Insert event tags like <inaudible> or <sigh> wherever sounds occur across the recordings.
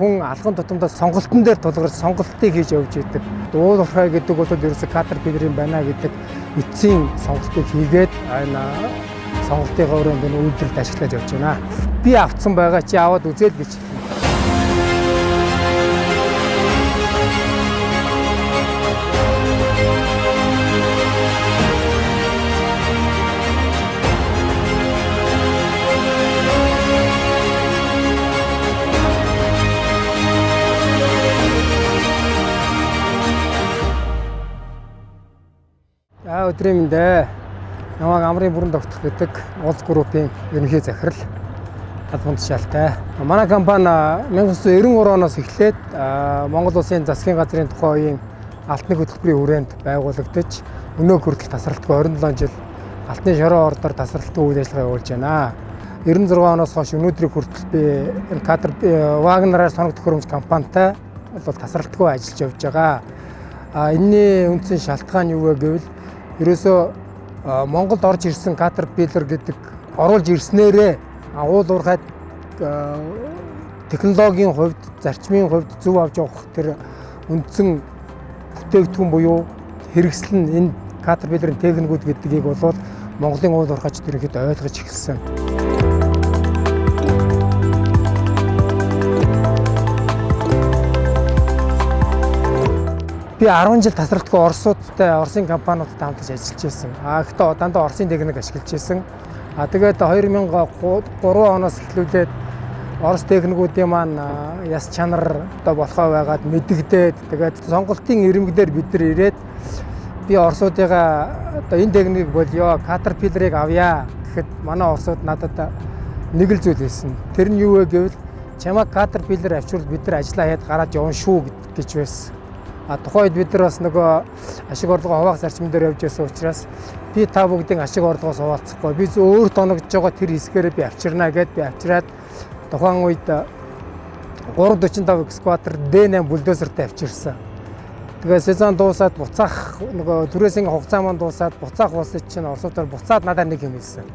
Хүн алхам тутамдаа сонголтын дээр тулгарч сонголтыг хийж явж идэг. Уул уурхай гэдэг бол ерөөсө катер бидний байна гэдэг эцсийн сонголтыг хийгээд энэ сонголтын өрөөнд энэ үйлдвэрлэлд ашиглаж явж байна. Би авцсан байгаа чи аваад үзэл гэж За өдрийн мэндэ. Намайг Амрын бүрэн тогтох гэдэг улс группийн ерөнхий захирал Албан тушаалтай. Манай компани 1993 оноос эхлээд Монгол Улсын засгийн газрын тухайн үеийн алтны хөтөлбөрийн хүрээнд байгуулагдаж өнөө хүртэл тасралтгүй 27 жил алтны шороо ордоор тасралтгүй үйл ажиллагаа явуулж байна. 96 оноос хойш өнөөдрийг хүртэл би кадр Вагнераар соног төхөөрөмж компанитай бол тасралтгүй ажиллаж явж байгаа. А энэний үндсэн шалтгаан юу вэ гэвэл ерөөсөө Монголд орж ирсэн Caterpillar гэдэг оруулж ирснээрээ уул уурхайд технологийн хувьд, зарчмын хувьд зөв авч явах тэр үндсэн бүтээгдэхүүн буюу хэрэгсэл нь энэ Caterpillar-ын техникүүд гэдгийг бол Монголын уул уурхайчд ерөнхийдөө ойлгож эхэлсэн. Би 10 жил тасралтгүй Оросуудтай, Оросын компаниудтай хамтарч ажиллаж байсан. А гэхдээ дандаа Оросын техник ашиглаж байсан. А тэгээд 2003 оноос эхлүүлээд Орос техникүүдийн маань яс чанар одоо болохоо байгаад мэдэгдээд тэгээд сонголтын ирэмгдээр бид нар ирээд би Оросуудыгаа одоо энэ техникийг болёо, Caterpillar-ыг авъя гэхэд манай Оросууд надад нэг л зүйл хэлсэн. Тэр нь юу вэ гэвэл чамаа Caterpillar авчвал бид нар ажиллаа хийад гараад явна шүү гэж байсан. Тухайд бид нар бас нөгөө ашиг орлогоо хуваах зарчим дээр явж байсан учраас би та бүгдийн ашиг орлогоос хуваалцахгүй би өөр тоногдож байгаа тэр хэсгээрээ би авчирнаа гэд би авчираад тухайн үед 345 экскаватор D8 бульдозертэй авчирсан. Тэгээ сезон дуусаад буцаах нөгөө түрээсийн хугацаа маань дуусаад буцаах болсон чинь орсуудаар буцаад надад нэг юм хэлсэн.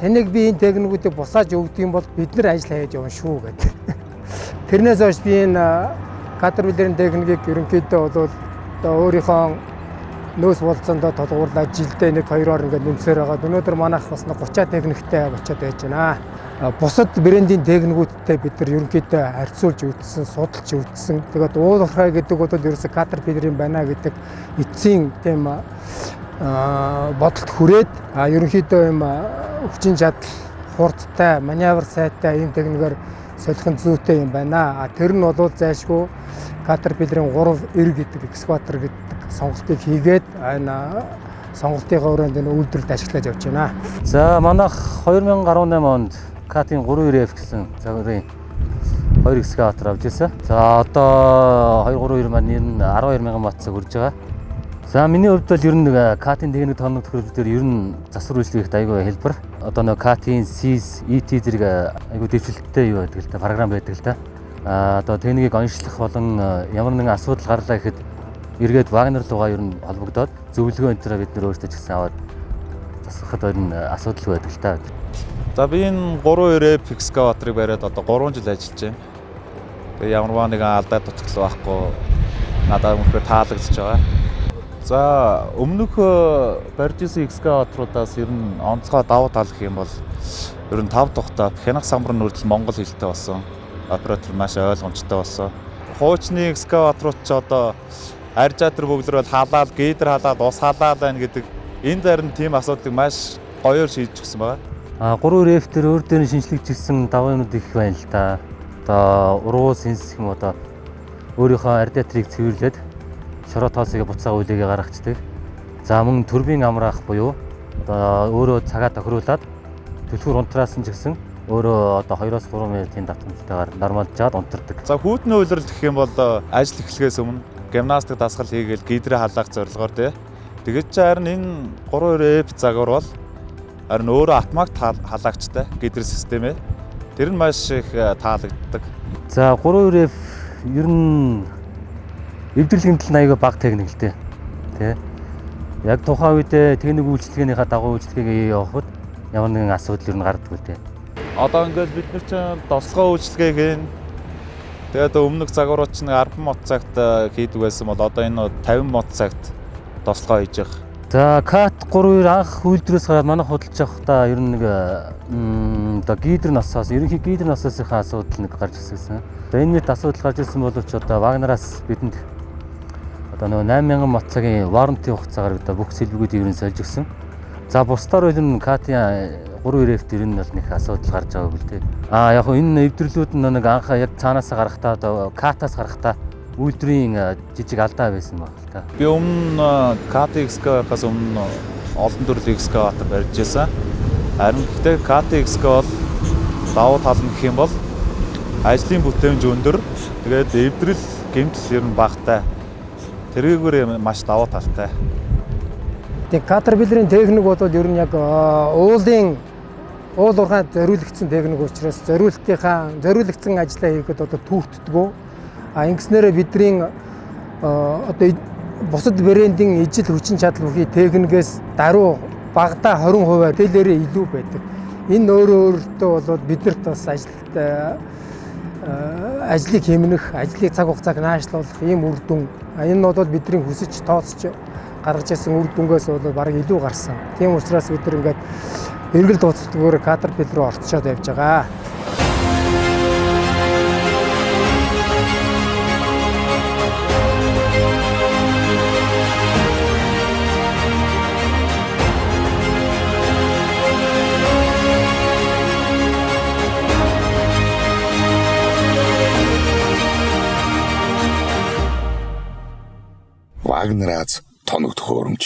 Таныг би энэ техникүүдийг буцааж өгдөг юм бол бид нар ажил хийж явна шүү гэдэг. <laughs> Тэрнээс хойш би энэ Caterpillar-ын техникийг ерөнхийдөө бол одоо өөрийнхөө нөөц болцоондоо толгуурлаад жилдээ нэг хоёроор ингээд нэмсээр байгаа. Өнөөдөр манайх бас 30 техниктэй очиод байж байна. Бусад брендийн техникүүдтэй бид нар ерөнхийдөө харьцуулж үзсэн, судалж үзсэн. Тэгээд уул уурхай гэдэг бол ерөөсө Caterpillar-ын байна гэдэг эцсийн тийм бодолд хүрээд ерөнхийдөө юм хүчин чадал хурдтай, маневр сайтай ийм техникээр солихын зүйтэй юм байна. А тэр нь бол зайлшгүй Caterpillar-ын 3R гэдэг экскаватор гэдэг сонголтыг хийгээд энэ сонголтын өрөөнд энэ үйлдвэрлэлд ашиглаж явж байна. За манайх 2018 онд Cat-ийн 3RF гэсэн загварын 2 экскаватор авч ирсэн. За одоо 232 маань энэ 12 мянган бат цаг хүрж байгаа. За миний хувьд бол ер нь Cat-ийн техник тоног төхөөрөлтөөр ер нь засвар үйлчлэгт айгүй хэлбэр. Одоо нэг Cat-ийн SIS, ET зэрэг айгүй дэвшилттэй юу байдаг л та програм байдаг л та а одоо техникийг онцлох болон ямар нэгэн асуудал гарлаа гэхэд эргээд Вагнер руугаа ер нь холбогдоод зөвлөгөө энэ төрөө бид нөр өөрсдөө ч гэсэн аваад засахад ер нь асуудал байдаг л та. За би энэ 3-2 Pixcavator-ыг бариад одоо 3 жил ажиллаж байна. Тэгээ ямар нэгэн алдаа тутагтал байхгүй надад өмнөхөр таалагдчихж байгаа. За өмнөх барьж исэн Excavator-уудаас ер нь онцгой давуу тал гэх юм бол ер нь 5 тухтай хянах самбар нүрдэл Монгол хэлтэй болсон оператор маш ойлгомжтой болсон. Хуучны экскаваторууд ч одоо аржаатар бөглөр бол халаад, гейдер халаад, ус халаад байна гэдэг энэ зарим тийм асуудлыг маш гоёор шийдэж өгсөн байна. А 3 реф төр өөр дээр шинжлэгдсэн даваанууд их байна л да. Одоо уруу сенс юм одоо өөрийнхөө радиаторыг цэвэрлээд шороо тоосыг буцаага үлээгээ гаргацдаг. За мөн турбин амраах буюу одоо өөрөө цагаа тохируулаад түлхүүр унтраас нь ч гэсэн өөрөө одоо 2-оос 3 минутын давтамжтайгаар нормалж жаад унтардаг. За хүүтний үйлрэл гэх юм бол ажил эхлэхээс өмнө гимнастик дасгал хийгээл гидрээ халаах зорилгоор тий. Тэгээд чи харин энэ 3-2 эп загвар бол харин өөрөө автомат халаагчтай гидр системээ. Тэр нь маш их э, таалагддаг. За 3-2 эп ер нь эвдэрлэгийн тал аяга баг техник л дээ. Тэ. Яг тухайн үедээ техник үйлчлэгээнийхээ дагуу үйлчлэгээ явахад ямар нэгэн асуудал ер нь гардаг үү те одоо ингээд бид нар чинь дослогоо үйлчлэгээг ин Тэгээд өмнөх загварууд ч нэг 10 мод цагт э, хийдэг байсан бол одоо энэ 50 мод цагт тослогоо хийж байгаа. За кат 32 анх үйлдвэрээс гараад манай худалдаж явахдаа ер нь нэг м, одоо гидр насаас ерөнхий гидр насаасынхаа асуудал нэг гарч ирсэн. За энэ мэт асуудал гарч ирсэн боловч одоо Вагнараас бидэнд одоо нөгөө 8000 мот цагийн warranty хугацаагаар одоо бүх сэлбэгүүдийг ер нь сольж өгсөн. За бусдаар бол энэ Катя 32F дээр энэ бол нэг асуудал гарч байгааг л дээ. Аа яг хөө энэ эвдэрлүүд нь нэг анхаа яг цаанаас гарахтаа одоо Катаас гарахтаа үйлдвэрийн жижиг алдаа байсан баг л та. Би өмнө KTX-гээс өмнө олон төрлийн экскаватор барьж байсан. Харин гэхдээ KTX бол давуу тал нь гэх юм бол ажлын бүтээмж өндөр. Тэгээд эвдрэл гэмтэл ер нь багтай. Тэргээгээр маш давуу талтай. Тэгээ Caterpillar-ийн техник бол ер нь яг уулын уул уурхайд зориулагдсан техник учраас зориултынхаа зориулагдсан ажлаа хийхэд одоо түүхддэггүй. А ингэснээрээ бидний одоо бусад брендийн ижил хүчин чадал бүхий техникээс даруй багада 20%-аар тэлээрээ илүү байдаг. Энэ өөрөө өөртөө бол биднэрт бас ажилт ажлыг хэмнэх, ажлыг цаг хугацааг наашлуулах ийм үр дүн. Энэ нь бол бидний хүсэж тооцож гаргаж ирсэн үр дүнгээс бол баг илүү гарсан. Тийм учраас бид нар ингээд эргэл дууцлагтгүйгээр Caterpillar руу орцоод явж байгаа. Вагнераас тоног төхөөрөмж